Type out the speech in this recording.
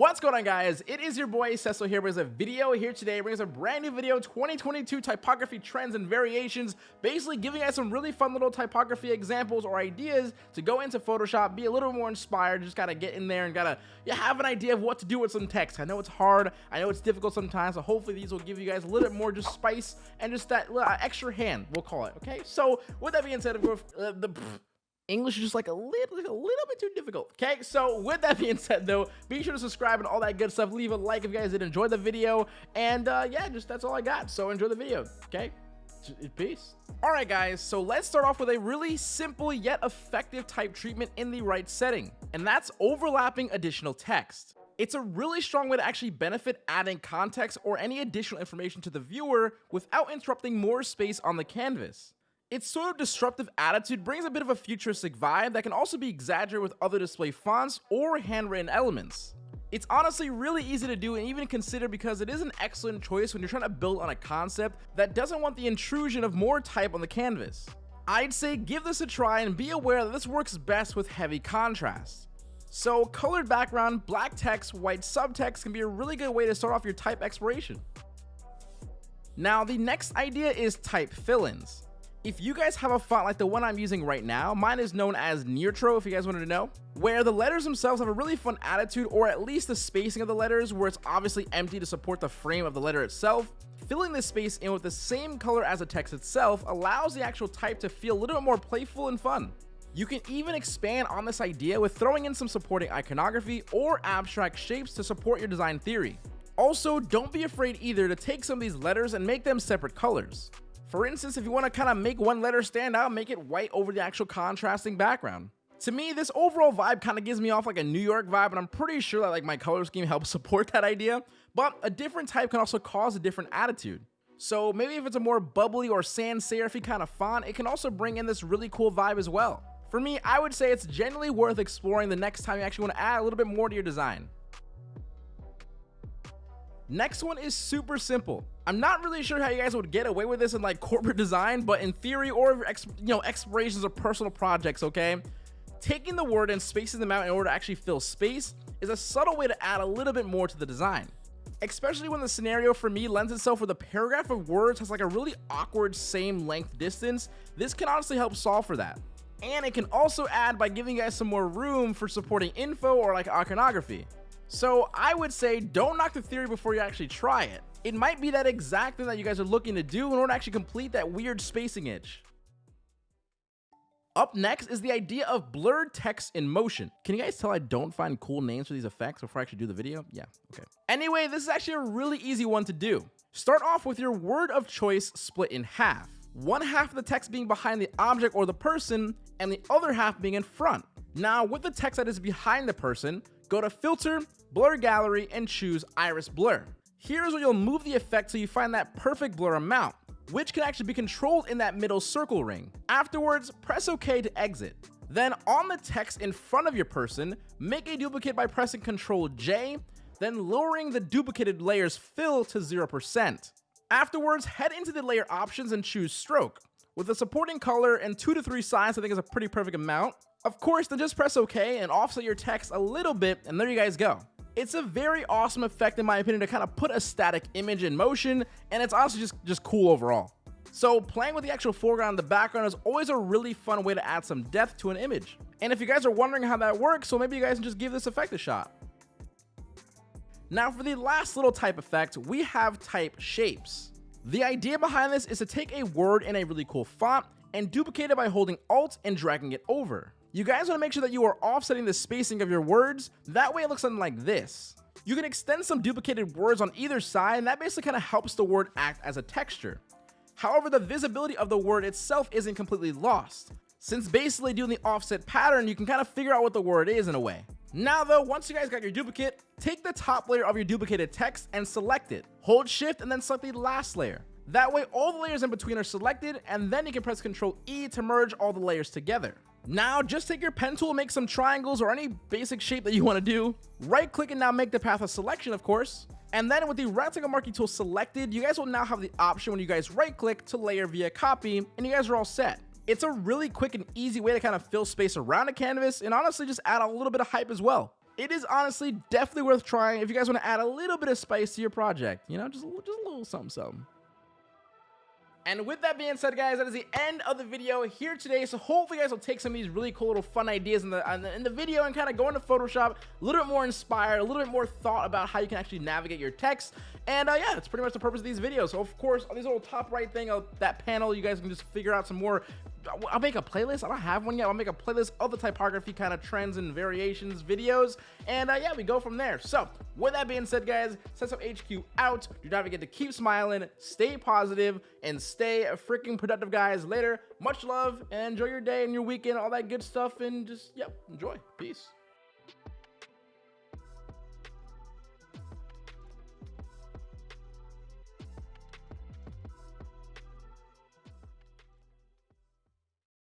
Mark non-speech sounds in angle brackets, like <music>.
What's going on guys? It is your boy Cecil here. With a video here today. Brings a brand new video 2022 typography trends and variations. Basically giving us some really fun little typography examples or ideas to go into Photoshop be a little more inspired. Just gotta get in there and gotta you have an idea of what to do with some text. I know it's hard. I know it's difficult sometimes so hopefully these will give you guys a little bit more just spice and just that extra hand we'll call it okay? So with that being said of course uh, the English is just like a little, a little bit too difficult. Okay, so with that being said, though, be sure to subscribe and all that good stuff. Leave a like if you guys did enjoy the video, and uh, yeah, just that's all I got. So enjoy the video. Okay, peace. All right, guys. So let's start off with a really simple yet effective type treatment in the right setting, and that's overlapping additional text. It's a really strong way to actually benefit adding context or any additional information to the viewer without interrupting more space on the canvas. Its sort of disruptive attitude brings a bit of a futuristic vibe that can also be exaggerated with other display fonts or handwritten elements. It's honestly really easy to do and even consider because it is an excellent choice when you're trying to build on a concept that doesn't want the intrusion of more type on the canvas. I'd say give this a try and be aware that this works best with heavy contrast. So colored background, black text, white subtext can be a really good way to start off your type exploration. Now the next idea is type fill-ins. If you guys have a font like the one I'm using right now, mine is known as Neutro if you guys wanted to know, where the letters themselves have a really fun attitude or at least the spacing of the letters where it's obviously empty to support the frame of the letter itself. Filling this space in with the same color as the text itself allows the actual type to feel a little bit more playful and fun. You can even expand on this idea with throwing in some supporting iconography or abstract shapes to support your design theory. Also, don't be afraid either to take some of these letters and make them separate colors. For instance, if you want to kind of make one letter stand out, make it white over the actual contrasting background. To me, this overall vibe kind of gives me off like a New York vibe, and I'm pretty sure that like my color scheme <laughs> helps support that idea, but a different type can also cause a different attitude. So maybe if it's a more bubbly or sans serif kind of font, it can also bring in this really cool vibe as well. For me, I would say it's genuinely worth exploring the next time you actually want to add a little bit more to your design. Next one is super simple. I'm not really sure how you guys would get away with this in like corporate design, but in theory or you know explorations of personal projects, okay? Taking the word and spacing them out in order to actually fill space is a subtle way to add a little bit more to the design. Especially when the scenario for me lends itself where the paragraph of words has like a really awkward same length distance, this can honestly help solve for that. And it can also add by giving you guys some more room for supporting info or like iconography. So I would say don't knock the theory before you actually try it. It might be that exact thing that you guys are looking to do in order to actually complete that weird spacing itch. Up next is the idea of blurred text in motion. Can you guys tell I don't find cool names for these effects before I actually do the video? Yeah, okay. Anyway, this is actually a really easy one to do. Start off with your word of choice split in half. One half of the text being behind the object or the person, and the other half being in front. Now, with the text that is behind the person, go to Filter, blur gallery and choose iris blur. Here's where you'll move the effect so you find that perfect blur amount, which can actually be controlled in that middle circle ring. Afterwards, press OK to exit. Then on the text in front of your person, make a duplicate by pressing Ctrl J, then lowering the duplicated layer's fill to 0%. Afterwards, head into the layer options and choose stroke. With a supporting color and 2 to 3 size, I think is a pretty perfect amount. Of course, then just press OK and offset your text a little bit, and there you guys go. It's a very awesome effect in my opinion to kind of put a static image in motion and it's honestly just, just cool overall. So playing with the actual foreground and the background is always a really fun way to add some depth to an image. And if you guys are wondering how that works, so maybe you guys can just give this effect a shot. Now for the last little type effect, we have type shapes. The idea behind this is to take a word in a really cool font and duplicate it by holding Alt and dragging it over. You guys want to make sure that you are offsetting the spacing of your words, that way it looks something like this. You can extend some duplicated words on either side and that basically kind of helps the word act as a texture. However, the visibility of the word itself isn't completely lost, since basically doing the offset pattern, you can kind of figure out what the word is in a way. Now though, once you guys got your duplicate, take the top layer of your duplicated text and select it. Hold shift and then select the last layer. That way all the layers in between are selected and then you can press Ctrl E to merge all the layers together. Now, just take your pen tool, make some triangles or any basic shape that you want to do. Right click and now make the path a selection, of course. And then with the rectangle marquee tool selected, you guys will now have the option when you guys right click to layer via copy and you guys are all set. It's a really quick and easy way to kind of fill space around a canvas and honestly just add a little bit of hype as well. it is honestly definitely worth trying if you guys want to add a little bit of spice to your project. You know, just, just a little something, something. And with that being said, guys, that is the end of the video here today. So hopefully you guys will take some of these really cool little fun ideas in the, in the, in the video and kind of go into Photoshop a little bit more inspired, a little bit more thought about how you can actually navigate your text. And uh, yeah, that's pretty much the purpose of these videos. So of course, on this little top right thing of that panel, you guys can just figure out some more I'll make a playlist. I don't have one yet. I'll make a playlist of the typography kind of trends and variations videos. And uh, yeah, we go from there. So with that being said, guys, Sesso HQ out. Do not forget to keep smiling, stay positive, and stay freaking productive, guys. Later, much love, and enjoy your day and your weekend, all that good stuff, and just, yep, enjoy. Peace.